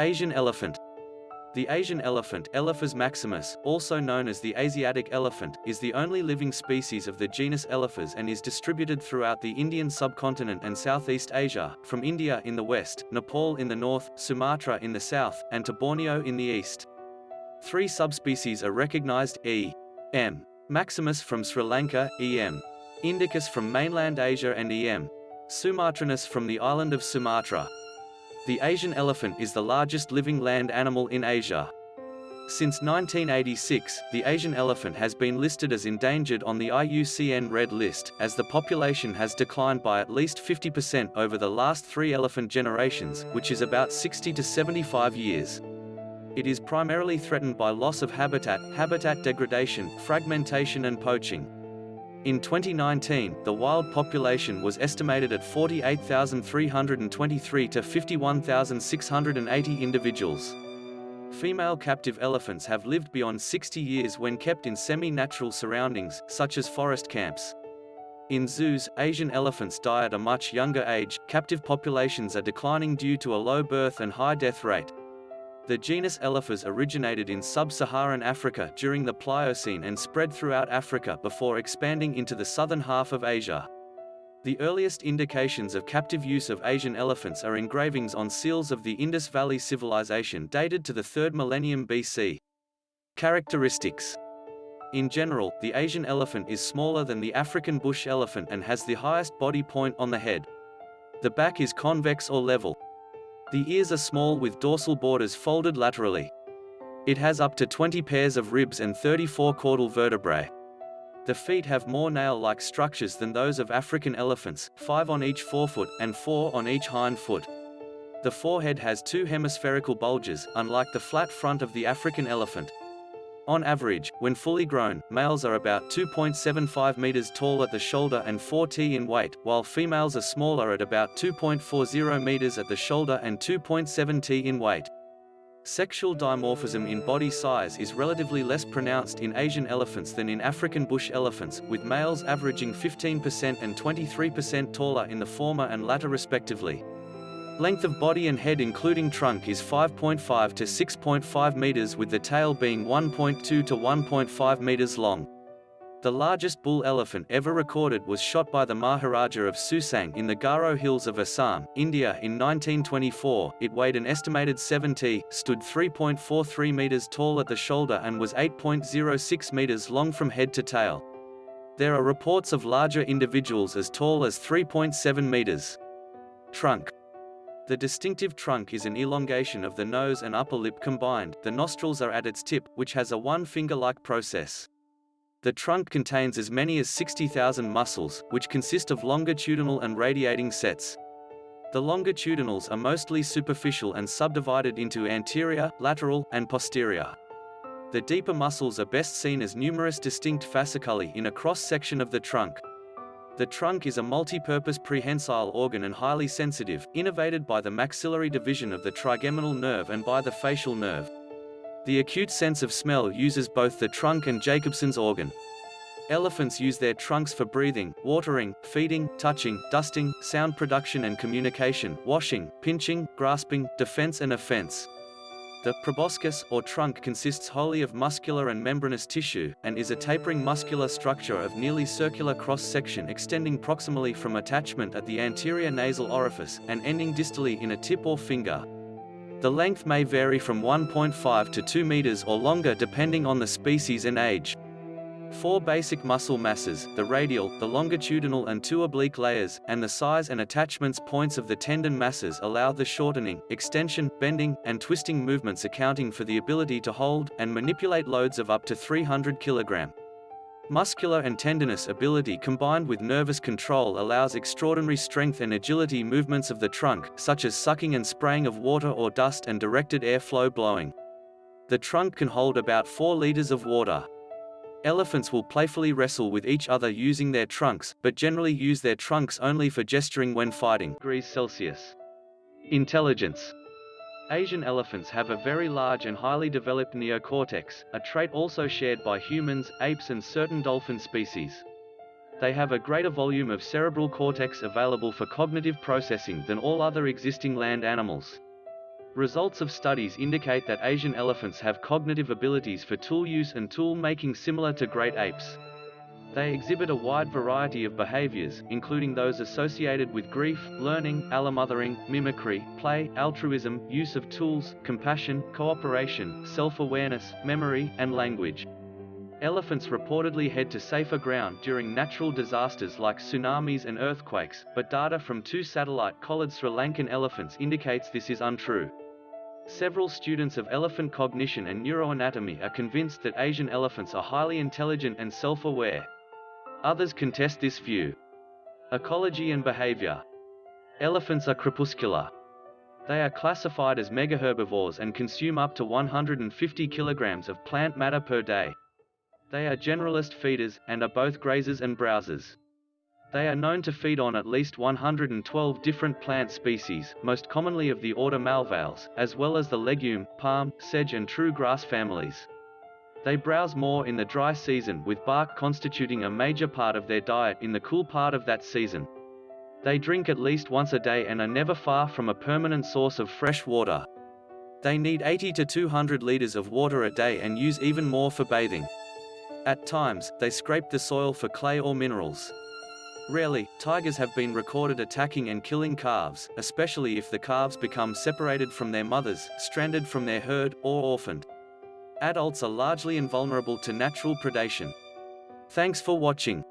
Asian elephant. The Asian elephant, Elephas maximus, also known as the Asiatic elephant, is the only living species of the genus Elephas and is distributed throughout the Indian subcontinent and Southeast Asia, from India in the west, Nepal in the north, Sumatra in the south, and to Borneo in the east. Three subspecies are recognized, E. M. maximus from Sri Lanka, E. M. indicus from mainland Asia and E. M. sumatranus from the island of Sumatra. The Asian elephant is the largest living land animal in Asia. Since 1986, the Asian elephant has been listed as endangered on the IUCN Red List, as the population has declined by at least 50% over the last three elephant generations, which is about 60 to 75 years. It is primarily threatened by loss of habitat, habitat degradation, fragmentation and poaching. In 2019, the wild population was estimated at 48,323 to 51,680 individuals. Female captive elephants have lived beyond 60 years when kept in semi-natural surroundings, such as forest camps. In zoos, Asian elephants die at a much younger age, captive populations are declining due to a low birth and high death rate. The genus Elephas originated in sub-Saharan Africa during the Pliocene and spread throughout Africa before expanding into the southern half of Asia. The earliest indications of captive use of Asian elephants are engravings on seals of the Indus Valley Civilization dated to the 3rd millennium BC. Characteristics In general, the Asian elephant is smaller than the African bush elephant and has the highest body point on the head. The back is convex or level, the ears are small with dorsal borders folded laterally. It has up to 20 pairs of ribs and 34 caudal vertebrae. The feet have more nail-like structures than those of African elephants, five on each forefoot, and four on each hind foot. The forehead has two hemispherical bulges, unlike the flat front of the African elephant. On average, when fully grown, males are about 2.75 meters tall at the shoulder and 4 t in weight, while females are smaller at about 2.40 meters at the shoulder and 2.7 t in weight. Sexual dimorphism in body size is relatively less pronounced in Asian elephants than in African bush elephants, with males averaging 15% and 23% taller in the former and latter respectively. Length of body and head including trunk is 5.5 to 6.5 meters with the tail being 1.2 to 1.5 meters long. The largest bull elephant ever recorded was shot by the Maharaja of Susang in the Garo Hills of Assam, India in 1924. It weighed an estimated 70, stood 3.43 meters tall at the shoulder and was 8.06 meters long from head to tail. There are reports of larger individuals as tall as 3.7 meters. Trunk the distinctive trunk is an elongation of the nose and upper lip combined, the nostrils are at its tip, which has a one-finger-like process. The trunk contains as many as 60,000 muscles, which consist of longitudinal and radiating sets. The longitudinals are mostly superficial and subdivided into anterior, lateral, and posterior. The deeper muscles are best seen as numerous distinct fasciculi in a cross-section of the trunk. The trunk is a multi-purpose prehensile organ and highly sensitive, innervated by the maxillary division of the trigeminal nerve and by the facial nerve. The acute sense of smell uses both the trunk and Jacobson's organ. Elephants use their trunks for breathing, watering, feeding, touching, dusting, sound production and communication, washing, pinching, grasping, defense and offense. The proboscis, or trunk consists wholly of muscular and membranous tissue, and is a tapering muscular structure of nearly circular cross-section extending proximally from attachment at the anterior nasal orifice, and ending distally in a tip or finger. The length may vary from 1.5 to 2 meters or longer depending on the species and age. Four basic muscle masses, the radial, the longitudinal and two oblique layers, and the size and attachments points of the tendon masses allow the shortening, extension, bending, and twisting movements accounting for the ability to hold and manipulate loads of up to 300 kg. Muscular and tendinous ability combined with nervous control allows extraordinary strength and agility movements of the trunk, such as sucking and spraying of water or dust and directed airflow blowing. The trunk can hold about 4 liters of water. Elephants will playfully wrestle with each other using their trunks, but generally use their trunks only for gesturing when fighting. Degrees Celsius. Intelligence. Asian elephants have a very large and highly developed neocortex, a trait also shared by humans, apes and certain dolphin species. They have a greater volume of cerebral cortex available for cognitive processing than all other existing land animals. Results of studies indicate that Asian elephants have cognitive abilities for tool use and tool making similar to great apes. They exhibit a wide variety of behaviors, including those associated with grief, learning, allomothering, mimicry, play, altruism, use of tools, compassion, cooperation, self-awareness, memory, and language. Elephants reportedly head to safer ground during natural disasters like tsunamis and earthquakes, but data from two satellite-collared Sri Lankan elephants indicates this is untrue. Several students of elephant cognition and neuroanatomy are convinced that Asian elephants are highly intelligent and self-aware. Others contest this view. Ecology and behavior. Elephants are crepuscular. They are classified as megaherbivores and consume up to 150 kilograms of plant matter per day. They are generalist feeders, and are both grazers and browsers. They are known to feed on at least 112 different plant species, most commonly of the order Malvales, as well as the legume, palm, sedge and true grass families. They browse more in the dry season with bark constituting a major part of their diet in the cool part of that season. They drink at least once a day and are never far from a permanent source of fresh water. They need 80 to 200 liters of water a day and use even more for bathing. At times, they scrape the soil for clay or minerals. Rarely, tigers have been recorded attacking and killing calves, especially if the calves become separated from their mothers, stranded from their herd, or orphaned. Adults are largely invulnerable to natural predation. Thanks for watching.